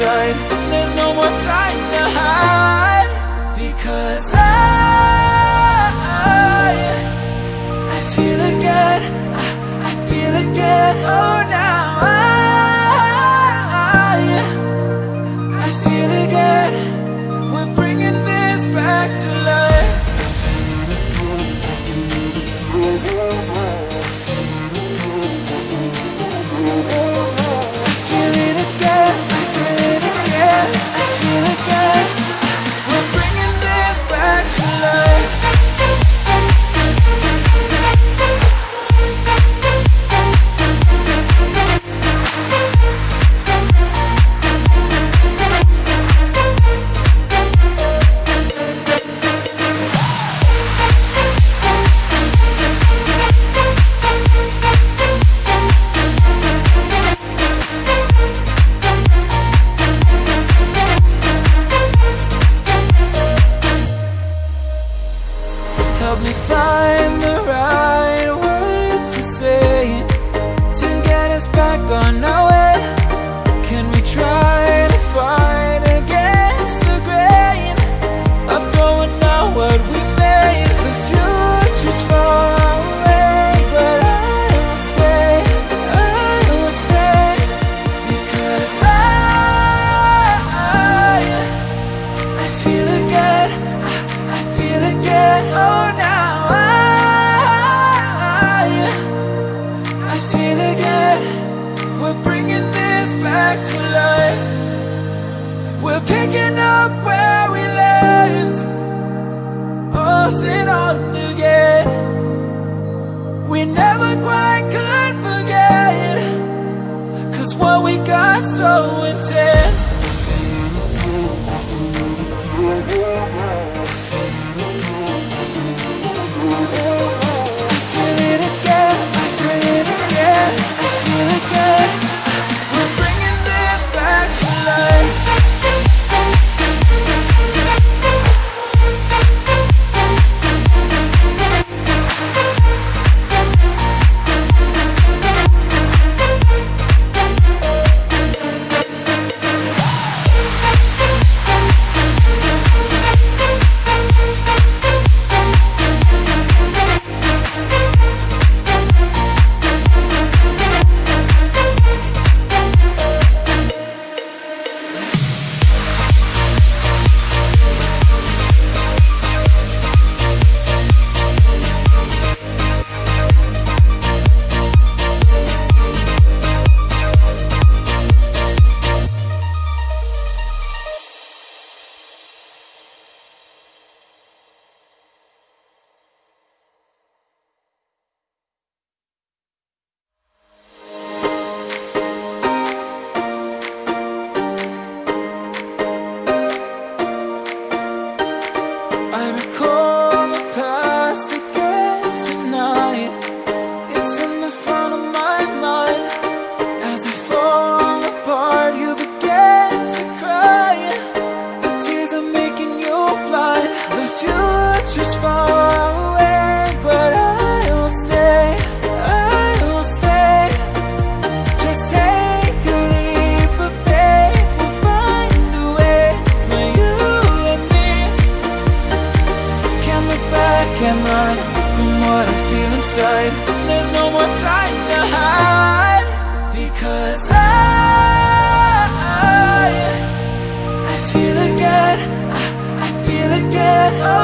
time There's no more time to hide. Because I I feel again. I, I feel again. Oh, help me find the right words to say To get us back on our way Can we try to fight against the grain Of throwing out what we made The future's far away But I will stay, I will stay Because I, I, I feel again, I, I feel again oh. Picking up where we left Off and on again. We never quite could forget Cause what we got so intense inside. There's no more time to hide because I, I feel again. I, I feel again. Oh.